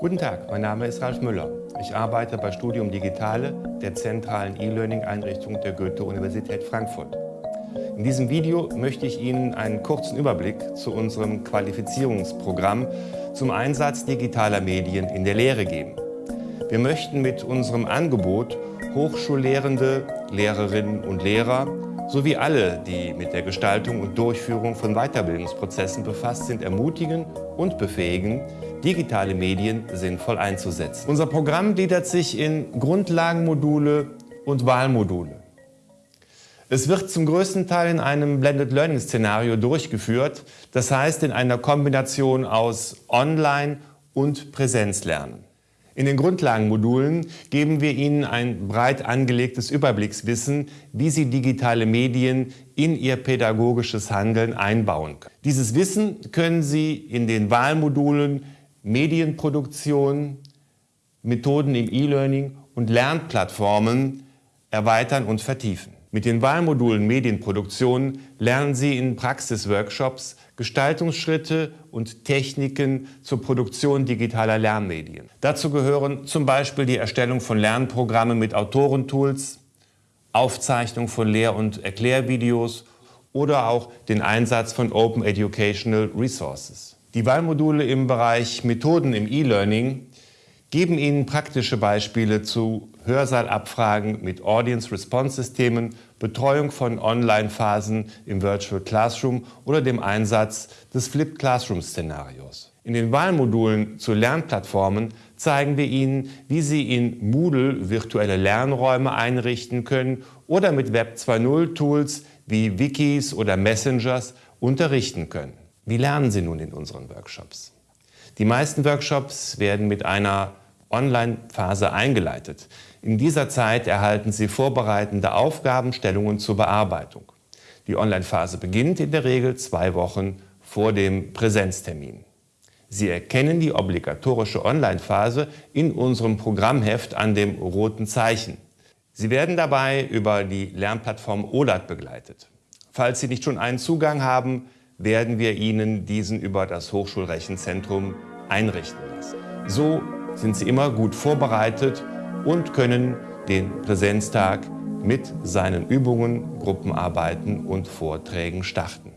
Guten Tag, mein Name ist Ralf Müller. Ich arbeite bei Studium Digitale der zentralen E-Learning-Einrichtung der Goethe-Universität Frankfurt. In diesem Video möchte ich Ihnen einen kurzen Überblick zu unserem Qualifizierungsprogramm zum Einsatz digitaler Medien in der Lehre geben. Wir möchten mit unserem Angebot Hochschullehrende, Lehrerinnen und Lehrer sowie alle, die mit der Gestaltung und Durchführung von Weiterbildungsprozessen befasst sind, ermutigen und befähigen, digitale Medien sinnvoll einzusetzen. Unser Programm gliedert sich in Grundlagenmodule und Wahlmodule. Es wird zum größten Teil in einem Blended Learning Szenario durchgeführt, das heißt in einer Kombination aus Online- und Präsenzlernen. In den Grundlagenmodulen geben wir Ihnen ein breit angelegtes Überblickswissen, wie Sie digitale Medien in Ihr pädagogisches Handeln einbauen können. Dieses Wissen können Sie in den Wahlmodulen Medienproduktion, Methoden im E-Learning und Lernplattformen erweitern und vertiefen. Mit den Wahlmodulen Medienproduktion lernen Sie in Praxisworkshops Gestaltungsschritte und Techniken zur Produktion digitaler Lernmedien. Dazu gehören zum Beispiel die Erstellung von Lernprogrammen mit Autorentools, Aufzeichnung von Lehr- und Erklärvideos oder auch den Einsatz von Open Educational Resources. Die Wahlmodule im Bereich Methoden im E-Learning geben Ihnen praktische Beispiele zu Hörsaal-Abfragen mit Audience-Response-Systemen, Betreuung von Online-Phasen im Virtual Classroom oder dem Einsatz des Flipped Classroom-Szenarios. In den Wahlmodulen zu Lernplattformen zeigen wir Ihnen, wie Sie in Moodle virtuelle Lernräume einrichten können oder mit Web 2.0 Tools wie Wikis oder Messengers unterrichten können. Wie lernen Sie nun in unseren Workshops? Die meisten Workshops werden mit einer Online-Phase eingeleitet. In dieser Zeit erhalten Sie vorbereitende Aufgabenstellungen zur Bearbeitung. Die Online-Phase beginnt in der Regel zwei Wochen vor dem Präsenztermin. Sie erkennen die obligatorische Online-Phase in unserem Programmheft an dem roten Zeichen. Sie werden dabei über die Lernplattform OLAT begleitet. Falls Sie nicht schon einen Zugang haben, werden wir Ihnen diesen über das Hochschulrechenzentrum einrichten lassen. So sind Sie immer gut vorbereitet und können den Präsenztag mit seinen Übungen, Gruppenarbeiten und Vorträgen starten.